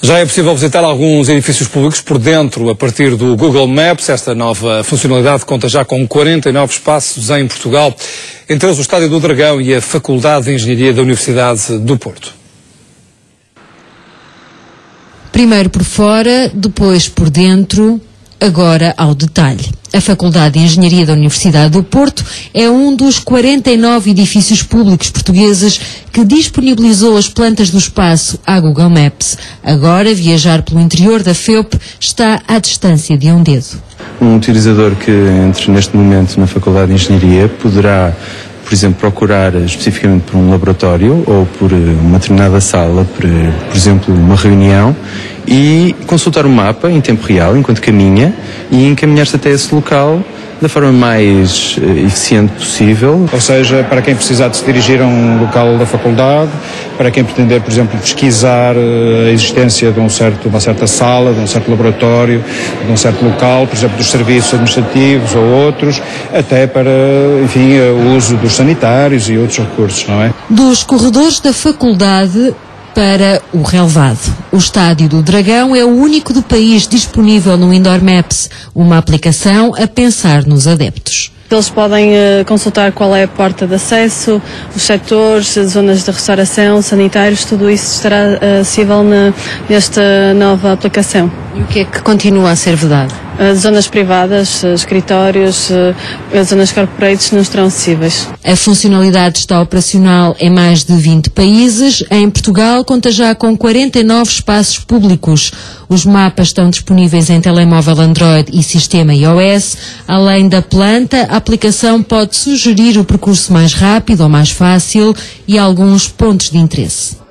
Já é possível visitar alguns edifícios públicos por dentro a partir do Google Maps. Esta nova funcionalidade conta já com 49 espaços em Portugal, entre eles o Estádio do Dragão e a Faculdade de Engenharia da Universidade do Porto. Primeiro por fora, depois por dentro, agora ao detalhe. A Faculdade de Engenharia da Universidade do Porto é um dos 49 edifícios públicos portugueses que disponibilizou as plantas do espaço à Google Maps. Agora, viajar pelo interior da FEUP está à distância de um dedo. Um utilizador que entre neste momento na Faculdade de Engenharia poderá por exemplo, procurar especificamente por um laboratório ou por uma determinada sala, por, por exemplo, uma reunião, e consultar o mapa em tempo real, enquanto caminha, e encaminhar-se até esse local da forma mais uh, eficiente possível. Ou seja, para quem precisar de se dirigir a um local da faculdade, para quem pretender, por exemplo, pesquisar uh, a existência de um certo, uma certa sala, de um certo laboratório, de um certo local, por exemplo, dos serviços administrativos ou outros, até para, enfim, uh, o uso dos sanitários e outros recursos, não é? Dos corredores da faculdade para o relevado. O Estádio do Dragão é o único do país disponível no Indoor Maps, uma aplicação a pensar nos adeptos. Eles podem uh, consultar qual é a porta de acesso, os setores, as zonas de restauração, sanitários, tudo isso estará uh, acessível na, nesta nova aplicação. E o que é que continua a ser vedado? As zonas privadas, escritórios, as zonas corporates não estarão acessíveis. A funcionalidade está operacional em mais de 20 países. Em Portugal, conta já com 49 espaços públicos. Os mapas estão disponíveis em telemóvel Android e sistema iOS. Além da planta, a aplicação pode sugerir o percurso mais rápido ou mais fácil e alguns pontos de interesse.